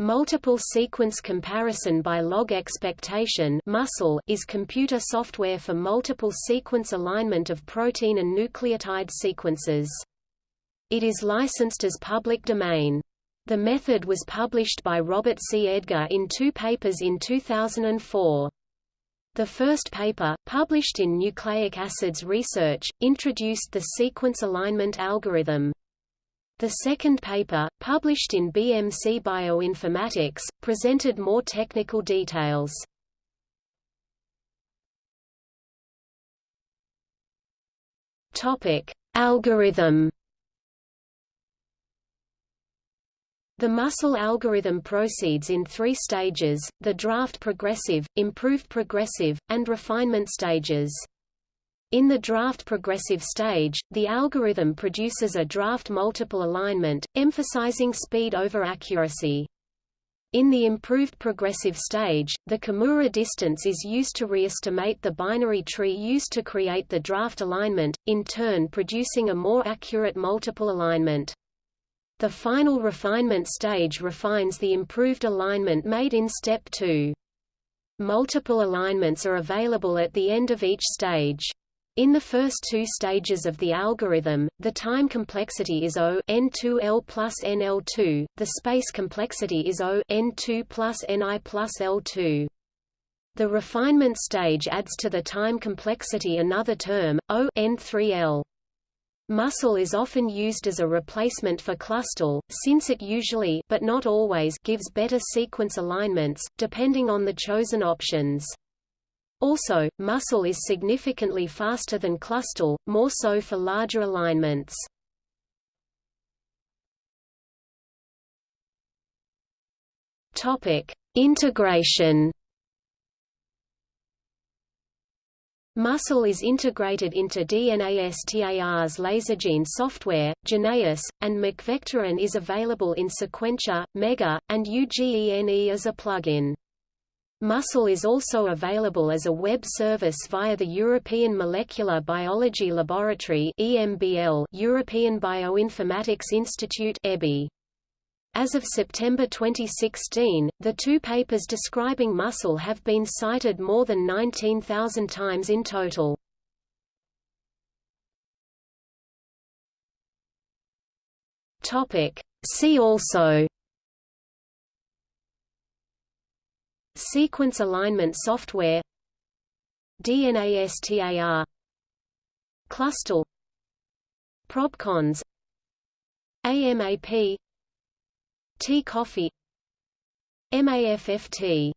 Multiple sequence comparison by log expectation muscle is computer software for multiple sequence alignment of protein and nucleotide sequences. It is licensed as public domain. The method was published by Robert C. Edgar in two papers in 2004. The first paper, published in Nucleic Acids Research, introduced the sequence alignment algorithm. The second paper, published in BMC Bioinformatics, presented more technical details. Topic: Algorithm. The muscle algorithm proceeds in three stages, the draft progressive, improved progressive, and refinement stages. In the draft progressive stage, the algorithm produces a draft multiple alignment, emphasizing speed over accuracy. In the improved progressive stage, the Kimura distance is used to re-estimate the binary tree used to create the draft alignment, in turn producing a more accurate multiple alignment. The final refinement stage refines the improved alignment made in step 2. Multiple alignments are available at the end of each stage. In the first two stages of the algorithm, the time complexity is O n2L plus NL2, the space complexity is O n2 plus Ni plus L2. The refinement stage adds to the time complexity another term, O n3L. Muscle is often used as a replacement for clustal, since it usually but not always gives better sequence alignments, depending on the chosen options. Also, muscle is significantly faster than clustal, more so for larger alignments. Topic: Integration. Muscle is integrated into DNASTAR's Lasergene software, Geneious, and MacVector and is available in Sequentia, Mega, and UGENE as a plugin. MUSCLE is also available as a web service via the European Molecular Biology Laboratory EMBL European Bioinformatics Institute EBI. As of September 2016, the two papers describing muscle have been cited more than 19,000 times in total. See also Sequence alignment software DNASTAR Clustal ProbCons AMAP T-Coffee MAFFT